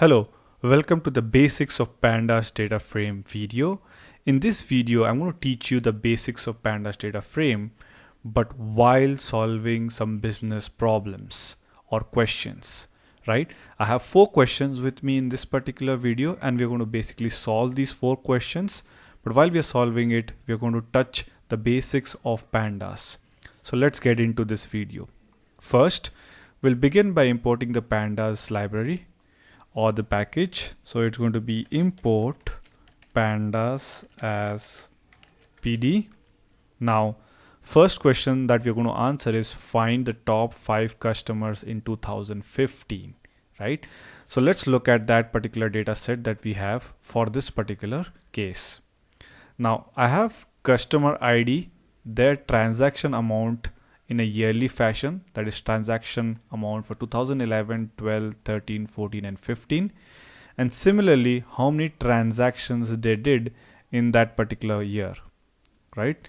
Hello, welcome to the basics of pandas data frame video. In this video, I'm going to teach you the basics of pandas data frame, but while solving some business problems or questions, right? I have four questions with me in this particular video and we're going to basically solve these four questions. But while we are solving it, we're going to touch the basics of pandas. So let's get into this video. First, we'll begin by importing the pandas library or the package. So it's going to be import pandas as pd now first question that we're going to answer is find the top five customers in 2015 right? So let's look at that particular data set that we have for this particular case. Now i have customer id their transaction amount in a yearly fashion that is transaction amount for 2011 12 13 14 and 15 and similarly how many transactions they did in that particular year right?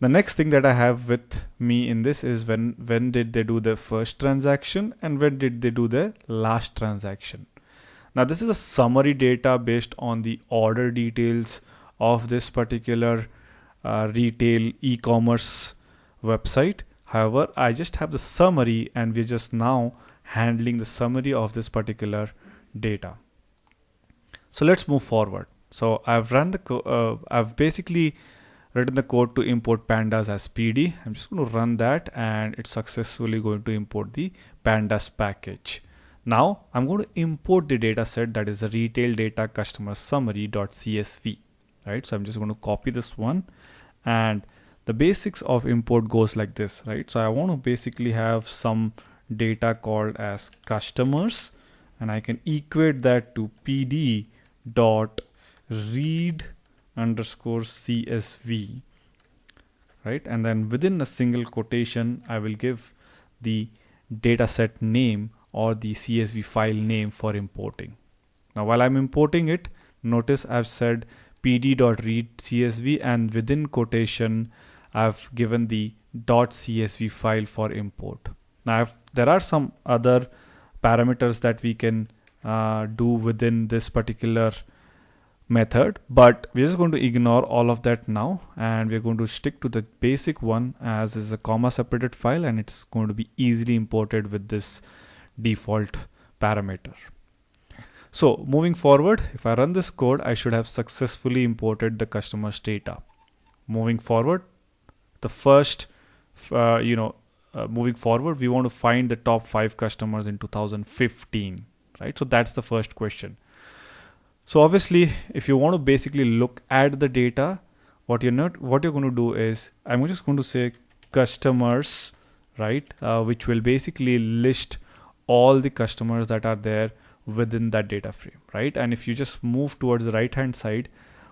The next thing that I have with me in this is when when did they do their first transaction and when did they do their last transaction. Now this is a summary data based on the order details of this particular uh, retail e-commerce website However, I just have the summary and we're just now handling the summary of this particular data. So let's move forward. So I've run the, uh, I've basically written the code to import pandas as PD. I'm just going to run that and it's successfully going to import the pandas package. Now I'm going to import the data set that is the retail data customer summary.csv, right? So I'm just going to copy this one and the basics of import goes like this, right? So I want to basically have some data called as customers and I can equate that to pd dot read underscore csv right and then within a single quotation I will give the dataset name or the CSV file name for importing now while I'm importing it notice I've said pd.read csv and within quotation I've given the .csv file for import. Now there are some other parameters that we can uh, do within this particular method but we're just going to ignore all of that now and we're going to stick to the basic one as is a comma separated file and it's going to be easily imported with this default parameter. So moving forward, if I run this code, I should have successfully imported the customer's data. Moving forward, the first uh, you know uh, moving forward we want to find the top five customers in 2015 right? So that's the first question. So obviously if you want to basically look at the data what you're not what you're going to do is i'm just going to say customers right uh, which will basically list all the customers that are there within that data frame right? And if you just move towards the right hand side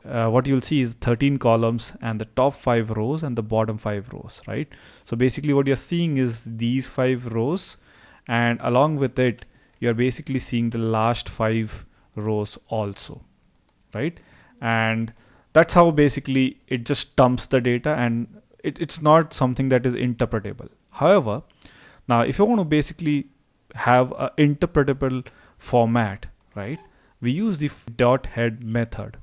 uh, what you'll see is 13 columns and the top five rows and the bottom five rows, right? So basically what you're seeing is these five rows and along with it, you're basically seeing the last five rows also, right? And that's how basically it just dumps the data and it, it's not something that is interpretable. However, now if you want to basically have an interpretable format, right? We use the dot head method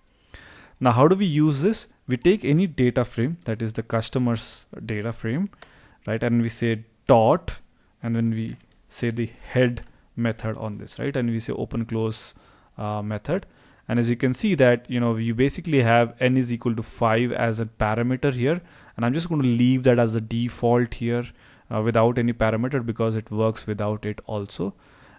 now, how do we use this? We take any data frame that is the customer's data frame, right? And we say dot, and then we say the head method on this, right? And we say open close uh, method. And as you can see that, you know, you basically have n is equal to 5 as a parameter here. And I'm just going to leave that as a default here uh, without any parameter because it works without it also.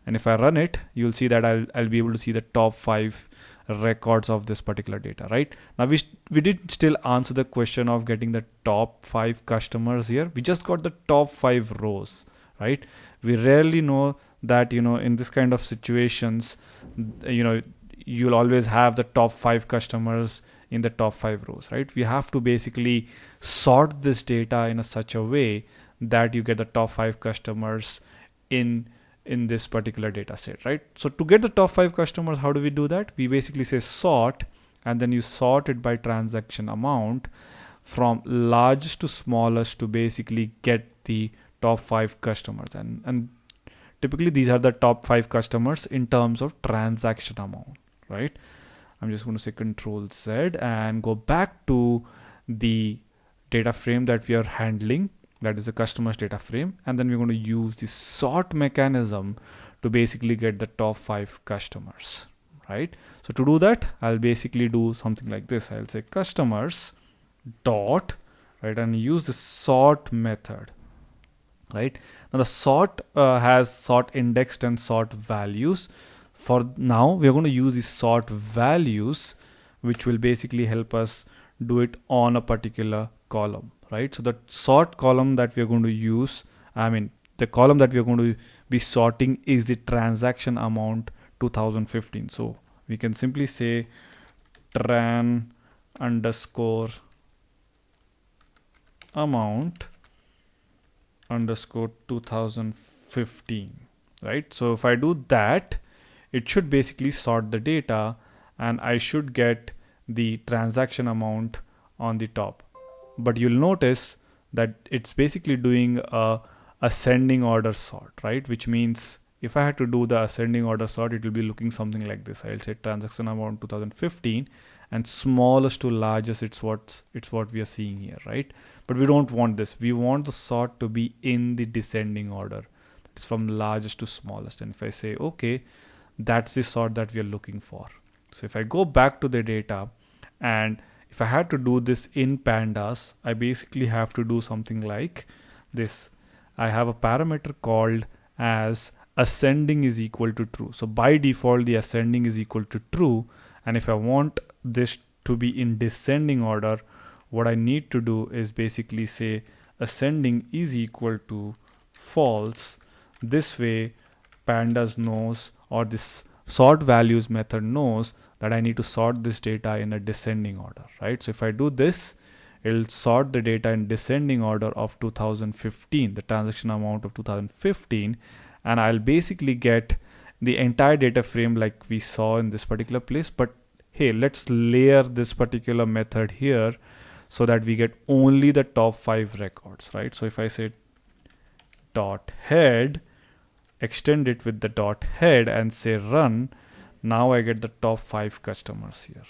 And if I run it, you'll see that I'll, I'll be able to see the top five records of this particular data right? Now we we did still answer the question of getting the top five customers here. We just got the top five rows right? We rarely know that you know in this kind of situations you know you'll always have the top five customers in the top five rows right? We have to basically sort this data in a such a way that you get the top five customers in in this particular data set, right? So to get the top five customers, how do we do that? We basically say sort and then you sort it by transaction amount from largest to smallest to basically get the top five customers. And, and typically these are the top five customers in terms of transaction amount right i'm just going to say control z and go back to the data frame that we are handling that is the customer's data frame and then we're going to use the sort mechanism to basically get the top five customers right? So to do that i'll basically do something like this. I'll say customers dot right and use the sort method right? Now the sort uh, has sort indexed and sort values. For now we're going to use the sort values which will basically help us do it on a particular column right? So the sort column that we're going to use i mean the column that we're going to be sorting is the transaction amount 2015 so we can simply say tran underscore amount underscore 2015 right? So if I do that it should basically sort the data and I should get the transaction amount on the top but you'll notice that it's basically doing a ascending order sort right? Which means if I had to do the ascending order sort it will be looking something like this. I'll say transaction amount 2015 and smallest to largest it's what it's what we are seeing here right? But we don't want this. We want the sort to be in the descending order. It's from largest to smallest. And if I say okay that's the sort that we are looking for. So if I go back to the data and if I had to do this in pandas I basically have to do something like this. I have a parameter called as ascending is equal to true. So by default the ascending is equal to true. And if I want this to be in descending order what I need to do is basically say ascending is equal to false. This way pandas knows or this sort values method knows that I need to sort this data in a descending order right? So if I do this it'll sort the data in descending order of 2015 the transaction amount of 2015 and I'll basically get the entire data frame like we saw in this particular place. But hey let's layer this particular method here so that we get only the top five records right? So if I say dot head extend it with the dot head and say run now I get the top five customers here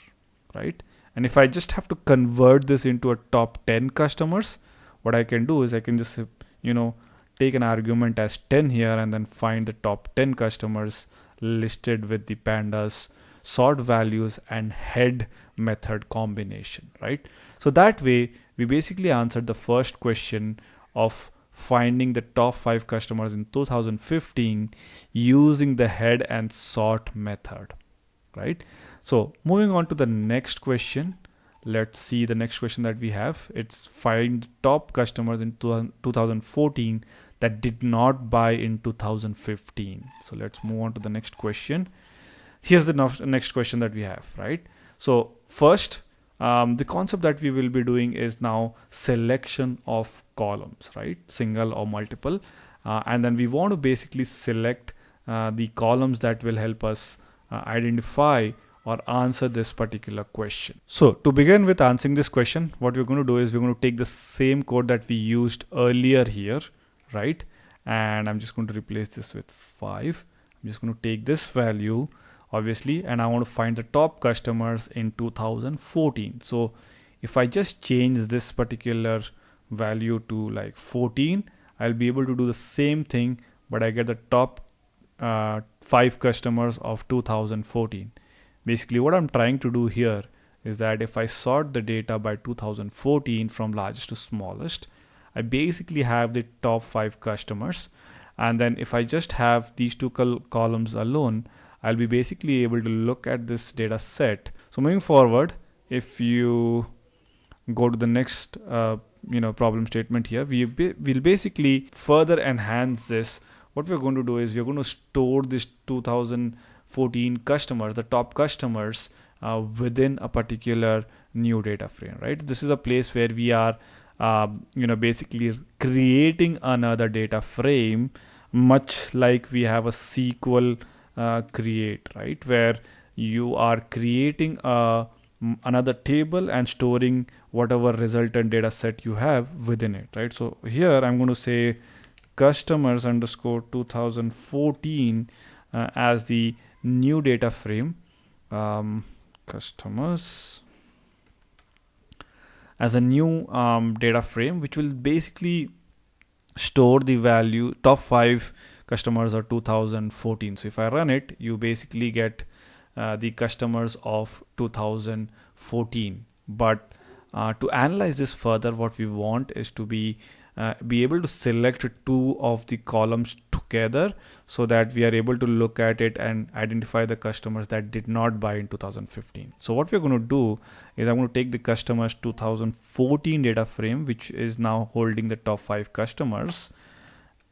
right? And if I just have to convert this into a top 10 customers what I can do is I can just you know take an argument as 10 here and then find the top 10 customers listed with the pandas sort values and head method combination right? So that way we basically answered the first question of finding the top five customers in 2015 using the head and sort method right? So moving on to the next question. Let's see the next question that we have. It's find top customers in 2014 that did not buy in 2015 so let's move on to the next question. Here's the next question that we have right? So first um, the concept that we will be doing is now selection of columns right single or multiple uh, and then we want to basically select uh, the columns that will help us uh, identify or answer this particular question. So to begin with answering this question, what we're going to do is we're going to take the same code that we used earlier here, right? And I'm just going to replace this with five. I'm just going to take this value, obviously, and I want to find the top customers in 2014. So if I just change this particular value to like 14, I'll be able to do the same thing, but I get the top uh, five customers of 2014 basically what I'm trying to do here is that if I sort the data by 2014 from largest to smallest I basically have the top five customers and then if I just have these two col columns alone I'll be basically able to look at this data set so moving forward if you go to the next uh, you know problem statement here we will basically further enhance this what we're going to do is we're going to store this 2000 14 customers, the top customers uh, within a particular new data frame, right? This is a place where we are, uh, you know, basically creating another data frame, much like we have a SQL uh, create, right? Where you are creating a another table and storing whatever resultant data set you have within it right? So here i'm going to say customers underscore 2014 uh, as the new data frame. Um, customers. As a new um, data frame which will basically store the value top five customers are 2014 so if I run it you basically get uh, the customers of 2014 but uh, to analyze this further what we want is to be uh, be able to select two of the columns together so that we are able to look at it and identify the customers that did not buy in 2015 so what we're going to do is i'm going to take the customers 2014 data frame which is now holding the top five customers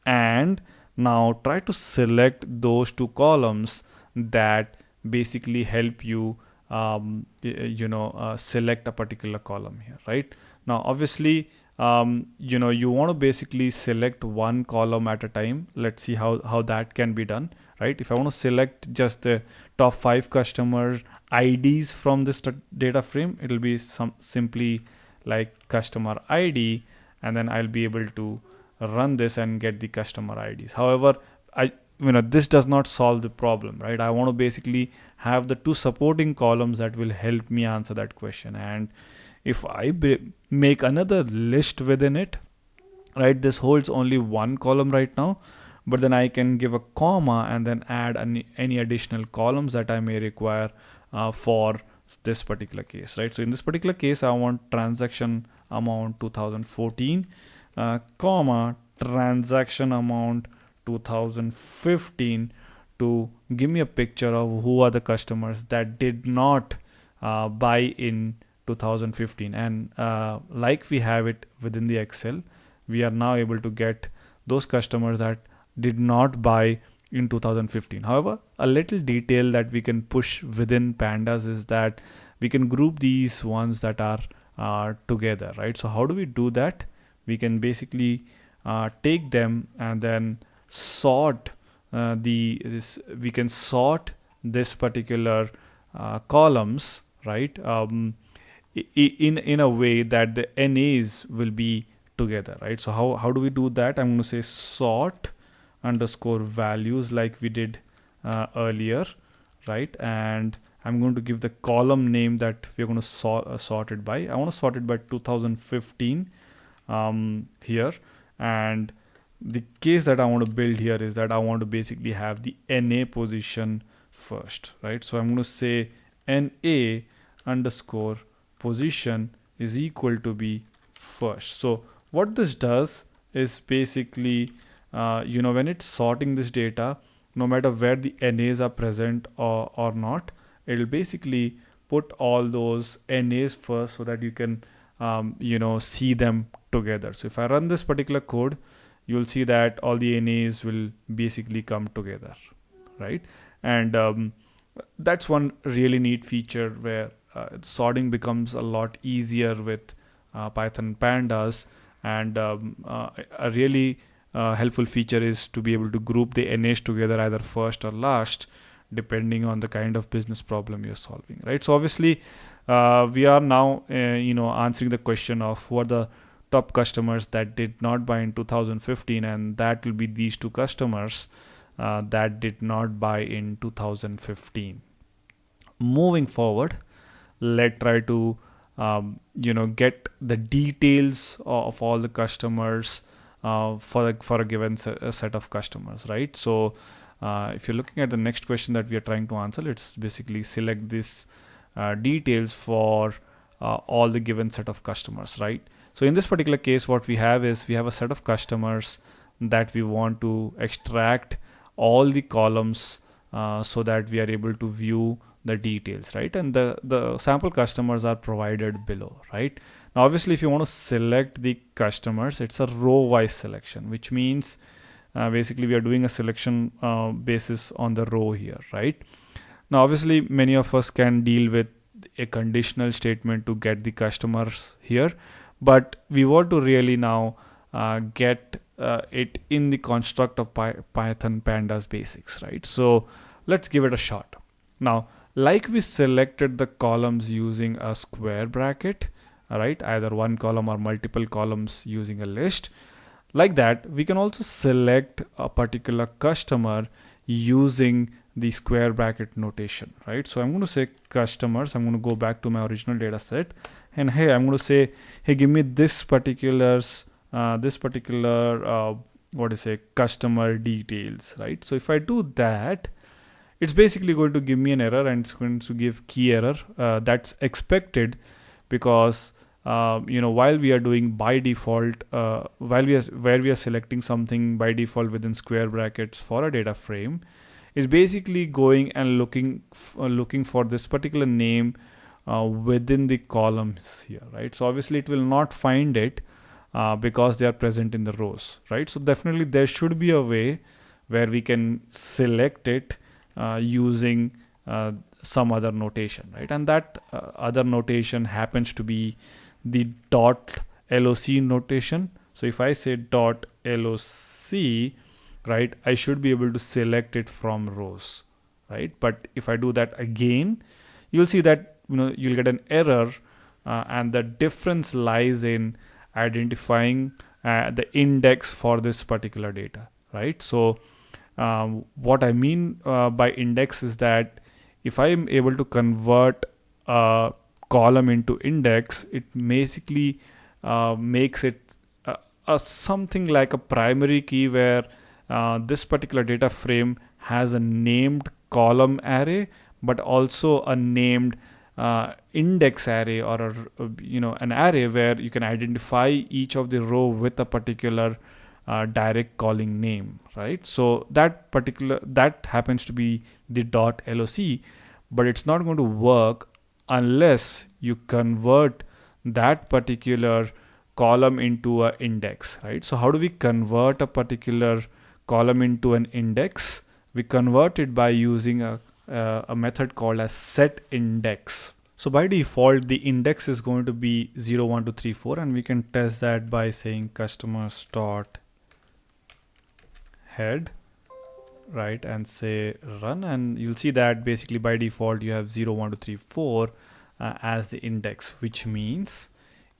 and now try to select those two columns that basically help you um, you know uh, select a particular column here right? Now obviously um, you know you want to basically select one column at a time. Let's see how how that can be done right? If I want to select just the top five customer IDs from this data frame it'll be some simply like customer ID and then I'll be able to run this and get the customer IDs however I you know this does not solve the problem right? I want to basically have the two supporting columns that will help me answer that question. And if I make another list within it right this holds only one column right now but then I can give a comma and then add any, any additional columns that I may require uh, for this particular case right? So in this particular case I want transaction amount 2014 uh, comma transaction amount 2015 to give me a picture of who are the customers that did not uh, buy in 2015 and uh, like we have it within the excel we are now able to get those customers that did not buy in 2015 however a little detail that we can push within pandas is that we can group these ones that are uh, together right? So how do we do that we can basically uh, take them and then sort uh, the this we can sort this particular uh, columns right um, in in a way that the NAs will be together, right? So how, how do we do that? I'm going to say sort underscore values like we did uh, earlier, right? And I'm going to give the column name that we're going to sort, uh, sort it by. I want to sort it by 2015 um, here. And the case that I want to build here is that I want to basically have the NA position first, right? So I'm going to say NA underscore position is equal to be first so what this does is basically uh, you know when it's sorting this data no matter where the NAs are present or, or not it'll basically put all those NAs first so that you can um, you know see them together. So if I run this particular code you'll see that all the NAs will basically come together right? And um, that's one really neat feature where uh, sorting becomes a lot easier with uh, Python pandas. And um, uh, a really helpful feature is to be able to group the NAs together either first or last depending on the kind of business problem you're solving right? So obviously uh, we are now uh, you know answering the question of who are the top customers that did not buy in 2015 and that will be these two customers uh, that did not buy in 2015 moving forward let's try to um, you know get the details of all the customers uh, for for a given set of customers right? So uh, if you're looking at the next question that we are trying to answer let's basically select this uh, details for uh, all the given set of customers right? So in this particular case what we have is we have a set of customers that we want to extract all the columns uh, so that we are able to view the details right? And the the sample customers are provided below right? Now obviously if you want to select the customers it's a row wise selection which means uh, basically we are doing a selection uh, basis on the row here right now obviously many of us can deal with a conditional statement to get the customers here but we want to really now uh, get uh, it in the construct of Py python pandas basics right? So let's give it a shot. Now like we selected the columns using a square bracket right? Either one column or multiple columns using a list. Like that we can also select a particular customer using the square bracket notation right? So i'm going to say customers i'm going to go back to my original data set. And hey i'm going to say hey give me this particulars uh, this particular uh, what is a customer details right? So if i do that it's basically going to give me an error and it's going to give key error uh, that's expected because uh, you know while we are doing by default uh, while we are where we are selecting something by default within square brackets for a data frame is basically going and looking uh, looking for this particular name uh, within the columns here right? So obviously it will not find it uh, because they are present in the rows right? So definitely there should be a way where we can select it uh, using some other notation right? And that other notation happens to be the dot loc notation. So if i say dot loc right? I should be able to select it from rows right? But if i do that again you'll see that you know you'll get an error uh, and the difference lies in identifying uh, the index for this particular data right? So um, what i mean uh, by index is that if i am able to convert a column into index it basically uh, makes it a something like a primary key where uh, this particular data frame has a named column array but also a named uh, index array or a, you know an array where you can identify each of the row with a particular uh, direct calling name right? So that particular that happens to be the dot loc but it's not going to work unless you convert that particular column into a index right? So how do we convert a particular column into an index we convert it by using a, uh, a method called as set index. So by default the index is going to be 0 1 2 3 4 and we can test that by saying customers dot head right and say run. And you'll see that basically by default you have 0 1 2 3 4 uh, as the index which means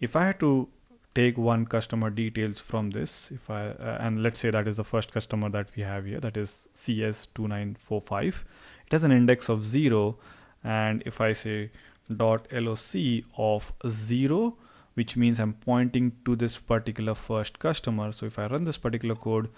if I had to take one customer details from this. If I uh, and let's say that is the first customer that we have here that is CS2945 it has an index of 0 and if I say dot loc of 0 which means I'm pointing to this particular first customer. So if I run this particular code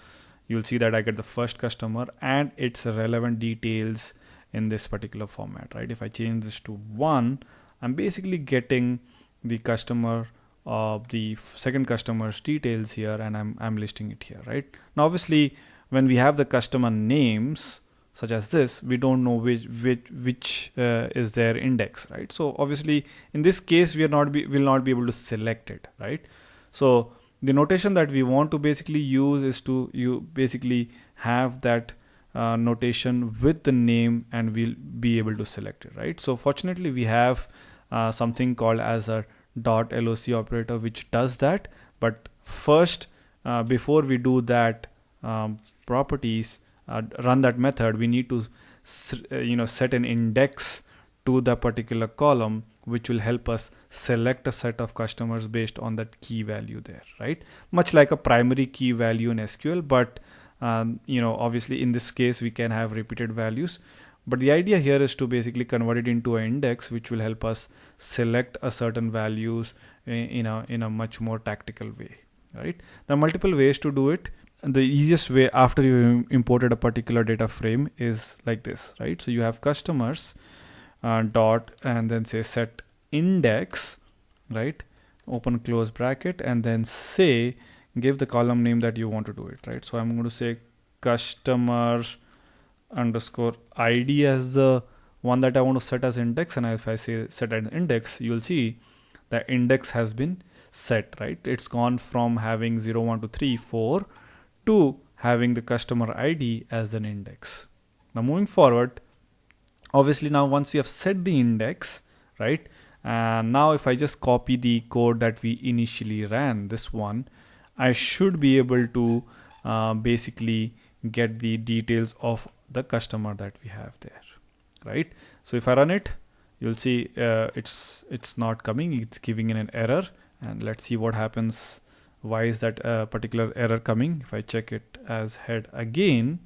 you'll see that I get the first customer and its relevant details in this particular format right? If I change this to 1 I'm basically getting the customer of the second customer's details here and I'm, I'm listing it here right? Now obviously when we have the customer names such as this we don't know which which which uh, is their index right? So obviously in this case we are not be will not be able to select it right? So the notation that we want to basically use is to you basically have that uh, notation with the name and we'll be able to select it right? So fortunately we have uh, something called as a dot loc operator which does that. But first uh, before we do that um, properties uh, run that method we need to uh, you know set an index to the particular column which will help us select a set of customers based on that key value there right? Much like a primary key value in sql but um, you know obviously in this case we can have repeated values but the idea here is to basically convert it into an index which will help us select a certain values in a in a much more tactical way right? There are multiple ways to do it. And the easiest way after you imported a particular data frame is like this right? So you have customers uh, dot and then say set index right? Open close bracket and then say give the column name that you want to do it right? So i'm going to say customer underscore id as the one that I want to set as index. And if I say set an index you'll see the index has been set right? It's gone from having 0 1 2 3 4 to having the customer id as an index. Now moving forward obviously now once we have set the index right? And now if I just copy the code that we initially ran this one I should be able to uh, basically get the details of the customer that we have there right? So if I run it you'll see uh, it's it's not coming. It's giving in an error. And let's see what happens. Why is that uh, particular error coming? If I check it as head again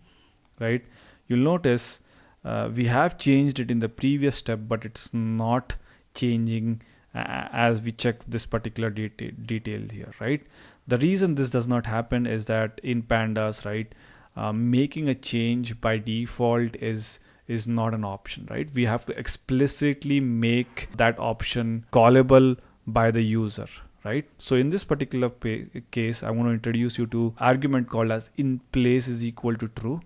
right you'll notice uh, we have changed it in the previous step but it's not changing uh, as we check this particular detail detail here right? The reason this does not happen is that in pandas right uh, making a change by default is is not an option right? We have to explicitly make that option callable by the user right? So in this particular case i want to introduce you to argument called as in place is equal to true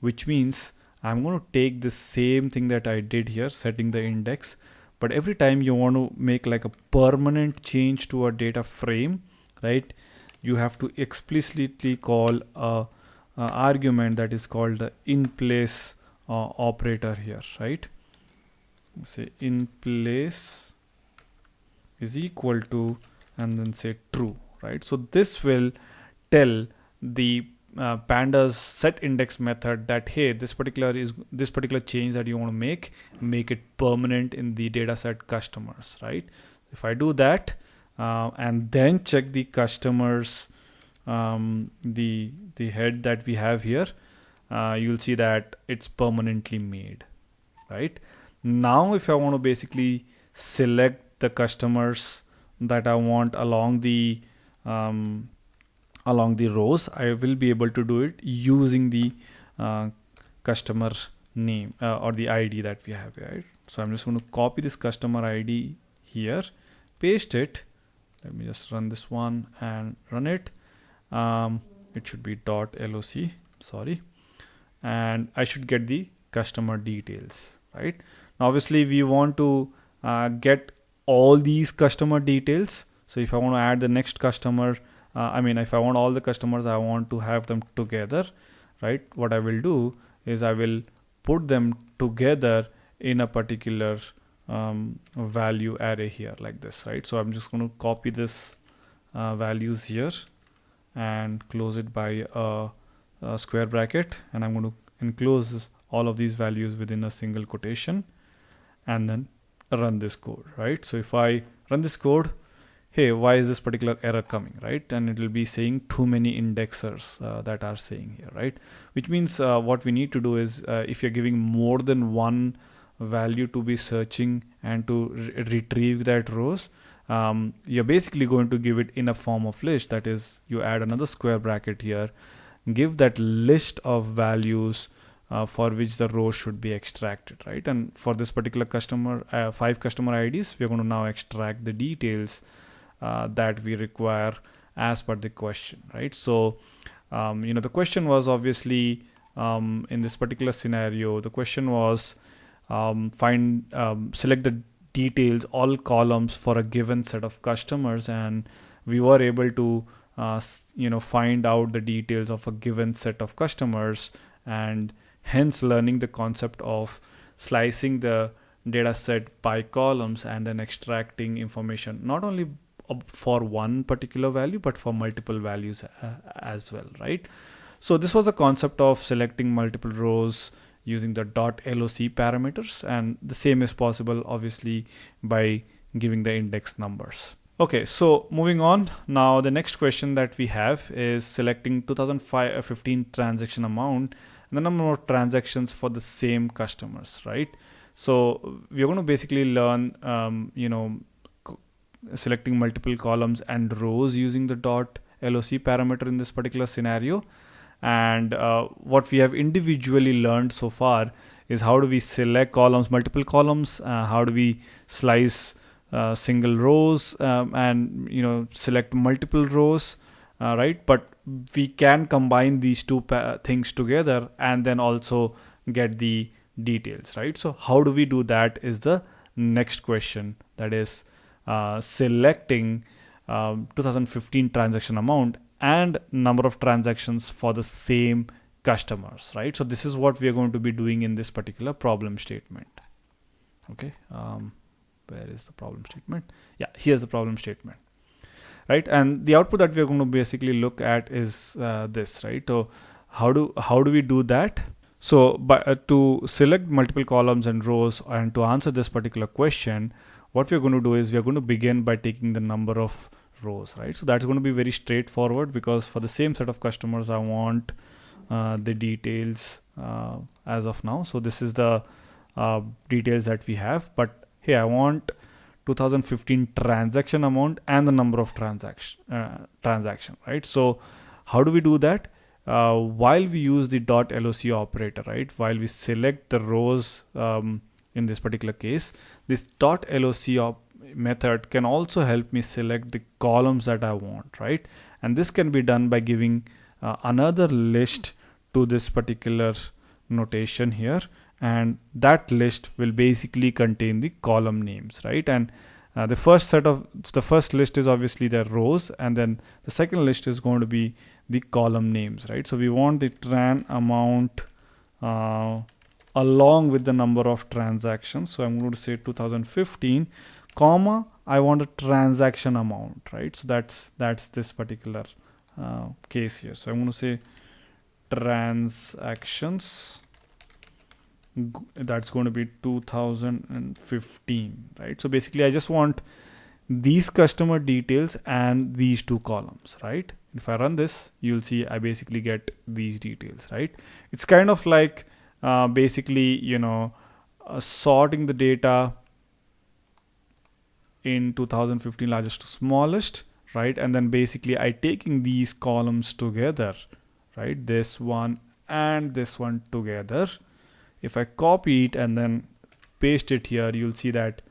which means i'm going to take the same thing that i did here setting the index but every time you want to make like a permanent change to a data frame right you have to explicitly call a, argument that is called the in place uh, operator here right? Say in place is equal to and then say true right? So this will tell the uh, pandas set index method that hey this particular is this particular change that you want to make make it permanent in the dataset customers right? If i do that uh, and then check the customers um, the the head that we have here uh, you'll see that it's permanently made right? Now if i want to basically select the customers that I want along the um, along the rows I will be able to do it using the uh, customer name uh, or the ID that we have right? So I'm just going to copy this customer ID here paste it. Let me just run this one and run it um, it should be dot loc sorry. And I should get the customer details right? Now obviously we want to uh, get all these customer details. So if I want to add the next customer uh, I mean if I want all the customers I want to have them together right? What I will do is I will put them together in a particular um, value array here like this right? So I'm just going to copy this uh, values here and close it by a, a square bracket and I'm going to enclose all of these values within a single quotation and then run this code, right? So if I run this code, hey, why is this particular error coming, right? And it will be saying too many indexers uh, that are saying here, right? Which means uh, what we need to do is uh, if you're giving more than one value to be searching and to re retrieve that rows, um, you're basically going to give it in a form of list. That is, you add another square bracket here, give that list of values uh, for which the row should be extracted right? And for this particular customer uh, five customer IDs we're going to now extract the details uh, that we require as per the question right? So um, you know the question was obviously um, in this particular scenario the question was um, find um, select the details all columns for a given set of customers and we were able to uh, you know find out the details of a given set of customers and hence learning the concept of slicing the data set by columns and then extracting information not only for one particular value but for multiple values uh, as well right? So this was the concept of selecting multiple rows using the dot loc parameters and the same is possible obviously by giving the index numbers okay so moving on now the next question that we have is selecting 2015 transaction amount and the number of transactions for the same customers, right? So we're going to basically learn, um, you know, selecting multiple columns and rows using the dot loc parameter in this particular scenario. And uh, what we have individually learned so far is how do we select columns, multiple columns, uh, how do we slice uh, single rows um, and you know select multiple rows, uh, right? But we can combine these two things together and then also get the details right so how do we do that is the next question that is uh, selecting um, 2015 transaction amount and number of transactions for the same customers right? So this is what we are going to be doing in this particular problem statement. Okay um, where is the problem statement? Yeah here's the problem statement right? And the output that we're going to basically look at is uh, this right? So how do how do we do that? So by, uh, to select multiple columns and rows and to answer this particular question what we're going to do is we're going to begin by taking the number of rows right? So that's going to be very straightforward because for the same set of customers I want uh, the details uh, as of now. So this is the uh, details that we have. But here I want 2015 transaction amount and the number of transaction uh, transaction right? So how do we do that? Uh, while we use the dot loc operator right? While we select the rows um, in this particular case this dot loc method can also help me select the columns that I want right? And this can be done by giving uh, another list to this particular notation here. And that list will basically contain the column names right? And uh, the first set of the first list is obviously the rows. And then the second list is going to be the column names right? So we want the tran amount uh, along with the number of transactions. So i'm going to say 2015 comma i want a transaction amount right? So that's that's this particular uh, case here. So i'm going to say transactions that's going to be 2015 right? So basically i just want these customer details and these two columns right? If i run this you'll see i basically get these details right? It's kind of like uh, basically you know uh, sorting the data in 2015 largest to smallest right? And then basically i taking these columns together right? This one and this one together. If I copy it and then paste it here you'll see that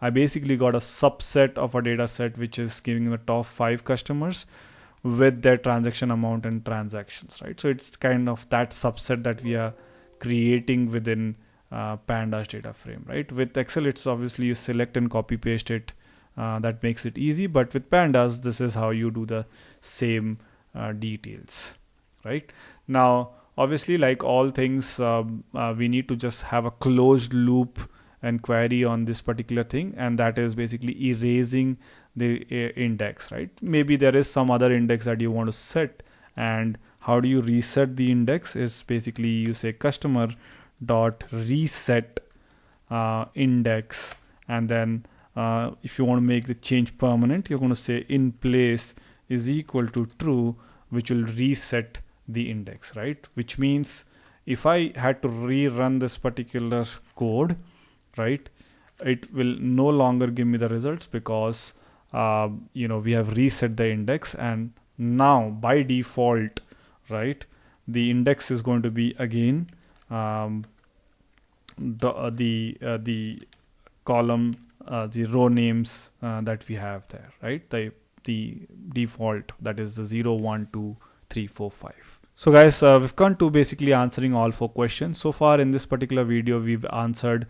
I basically got a subset of a data set which is giving the top five customers with their transaction amount and transactions right? So it's kind of that subset that we are creating within uh, pandas data frame right? With excel it's obviously you select and copy paste it uh, that makes it easy. But with pandas this is how you do the same uh, details right? Now obviously like all things um, uh, we need to just have a closed loop and query on this particular thing and that is basically erasing the uh, index right? Maybe there is some other index that you want to set and how do you reset the index is basically you say customer dot reset uh, index. And then uh, if you want to make the change permanent you're going to say in place is equal to true which will reset the index right? Which means if I had to rerun this particular code right it will no longer give me the results because uh, you know we have reset the index. And now by default right the index is going to be again um, the uh, the, uh, the column uh, the row names that we have there right the the default that is the 0 1 2 3 4 5 so guys, uh, we've come to basically answering all four questions. So far in this particular video, we've answered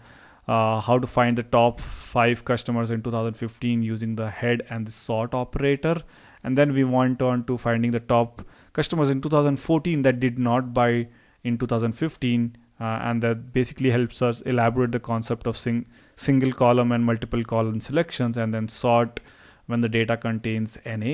uh, how to find the top five customers in 2015 using the head and the sort operator. And then we went on to finding the top customers in 2014 that did not buy in 2015. Uh, and that basically helps us elaborate the concept of sing single column and multiple column selections and then sort when the data contains NA.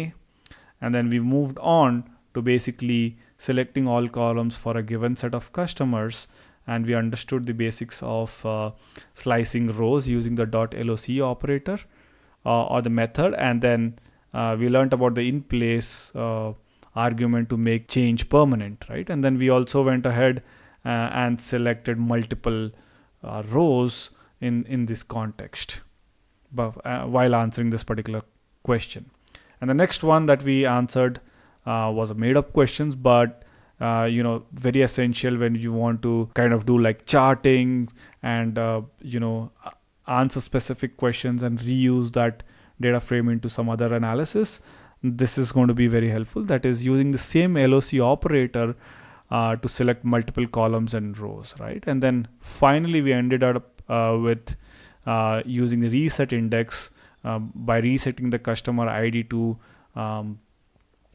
And then we moved on to basically selecting all columns for a given set of customers and we understood the basics of uh, slicing rows using the dot .loc operator uh, or the method and then uh, we learned about the in place uh, argument to make change permanent right and then we also went ahead and selected multiple uh, rows in in this context. But, while answering this particular question. And the next one that we answered uh, was a made up questions but uh, you know very essential when you want to kind of do like charting and uh, you know answer specific questions and reuse that data frame into some other analysis. This is going to be very helpful. That is using the same loc operator uh, to select multiple columns and rows right? And then finally we ended up uh, with uh, using the reset index um, by resetting the customer id to um,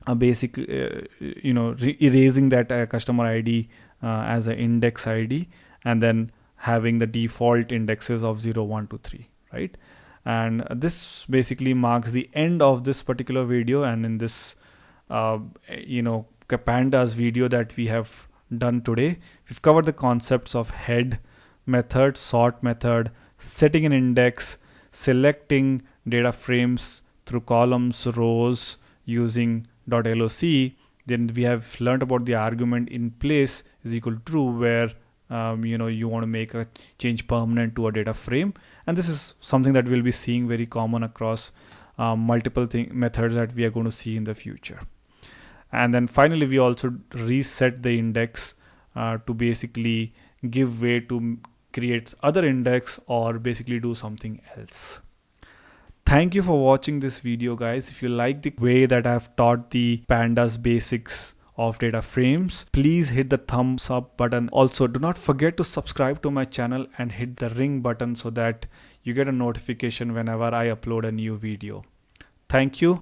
a basic uh, you know erasing that uh, customer id uh, as an index id and then having the default indexes of 0 1 2 3 right? And this basically marks the end of this particular video and in this you know pandas video that we have done today. We've covered the concepts of head method sort method setting an index selecting data frames through columns, rows using .loc, then we have learned about the argument in place is equal to true where um, you know you want to make a change permanent to a data frame. And this is something that we'll be seeing very common across um, multiple thing methods that we are going to see in the future and then finally we also reset the index uh, to basically give way to create other index or basically do something else. Thank you for watching this video guys. If you like the way that i've taught the pandas basics of data frames please hit the thumbs up button. Also do not forget to subscribe to my channel and hit the ring button so that you get a notification whenever i upload a new video. Thank you